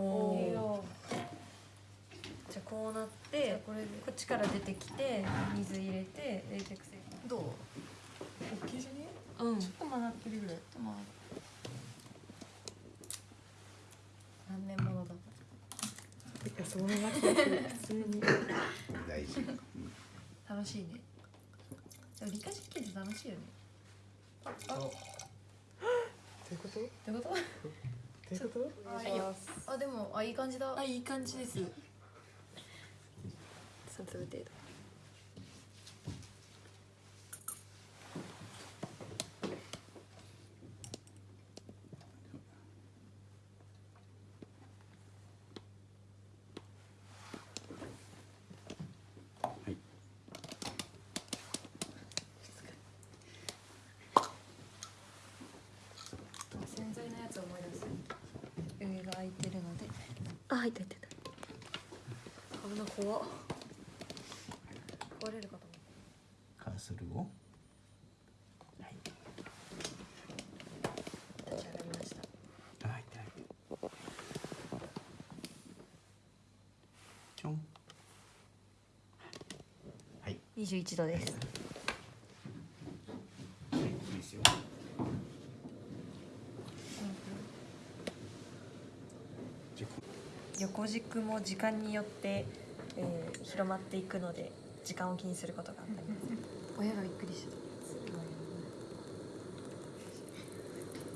おじゃあこうなってこれで。こっちから出てきて水入れて冷却水。どう？大きいじゃね？うん。ちょっと曲がってるぐらいまあ何年ものだいやそのまま普通に。大事楽しいね。でも理科実験って楽しいよね。ああ。どう？いうこと？どってこと？ういうことあでもあいい感じだ。あいい感じです。三粒程度はい洗剤のやつを思い出す上が空いてるのであ入った入った危な怖っ壊れるかとカーソルを立ち上がりましたはい。はい。ちょんはい。21度ですはい。いいですよじゃあこ横軸も時間によって、えー広まっていくので時間を気にすることがあったり親がびっくりして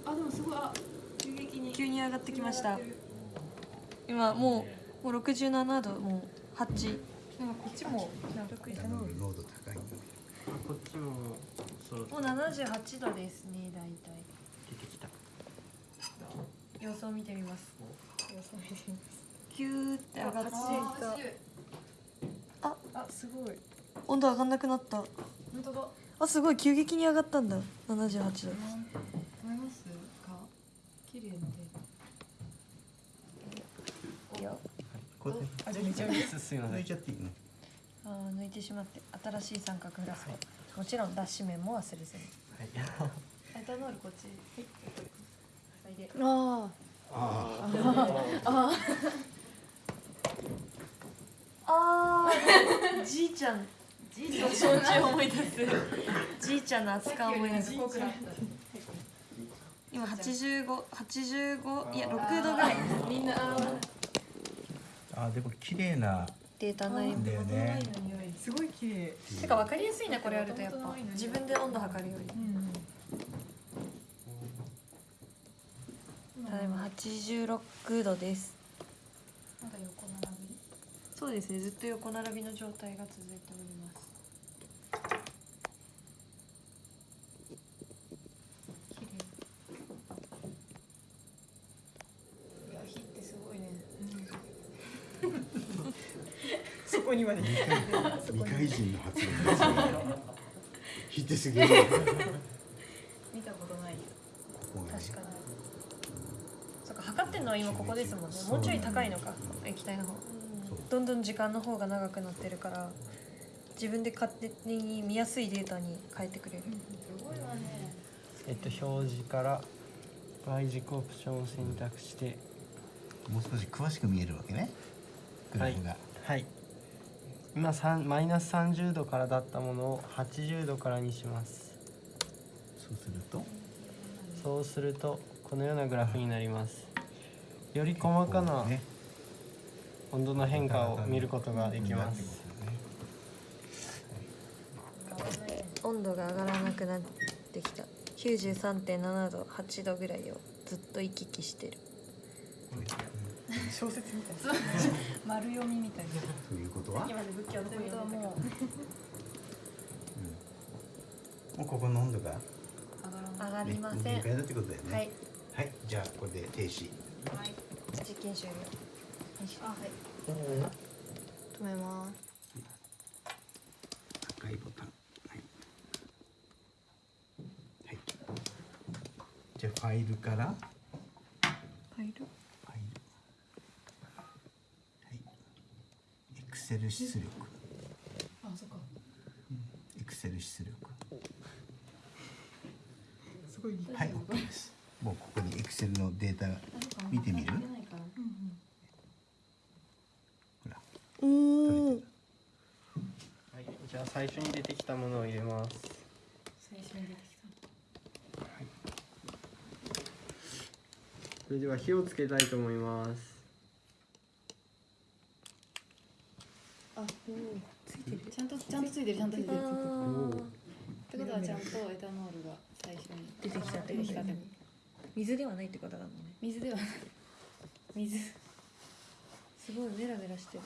た。あでもすごいあ急激に急に上がってきました。今もうもう67度もう8なんかこっちもな濃度高い。のでこっちもそろもう78度ですね大体。出てきた。様子を見てみます。様子を見てみますキューって上がって。あああすごい。温度上がんなくなった。本当だ。あすごい急激に上がったんだ。78度。思いますか？綺麗でいいよこれあじゃあいゃっていいの？あー抜いてしまって新しい三角フラスコ、もちろん脱脂面も忘れずに。エタノールこっち。はい。で。あああーじいちゃん。じいちゃん焼酎思い出す。じいちゃんの扱い思い出す。濃くなった今8585いや6度ぐらい。みんな。あでも綺麗な。データになりだよねすごい綺麗。てか分かりやすいねこれやるとやっぱ。自分で温度測るより。うん。ただいま86度ですそうですね。ずっと横並びの状態が続いております。綺麗。いや火ってすごいね。そこにまで。二回人の発言ですよ。火ってすげえ。見たことないここがね確かに。そっか測ってんのは今ここですもんね。もうちょい高いのか。液体の方どんどん時間の方が長くなってるから自分で勝手に見やすいデータに変えてくれる。すごいわね。えっと表示から Y 軸オプションを選択して。もう少し詳しく見えるわけね。グラフが、はい。今3マイナス30度からだったものを80度からにします。そうすると？そうするとこのようなグラフになります。より細かなね温度の変化を見ることができます。温度が上がらなくなってきた。93.7度8度ぐらいをずっと行き来してる。小説みたい丸読みみたいな。ということは、今で仏教のことはもう。もうここの温度が、ね、上がりません、ね。はい。はいじゃあこれで停止。はい。実験終了あはい。止めます。赤いボタン。はい、はい、じゃあファイルから。ファイル。ファイル。はい。エクセル出力。あそっかエクセル出力。すごい。はい OK です。もうここにエクセルのデータ見てみる？ないから最初に出てきたものを入れます。最初に出てきそれでは火をつけたいと思います。たあおおついてる。ちゃんとちゃんとついてるちゃんとついてる。あってことはちゃんとエタノールが最初に出てきたってこと水ではないってことだもんね。水ではない。水。すごいメラメラしてる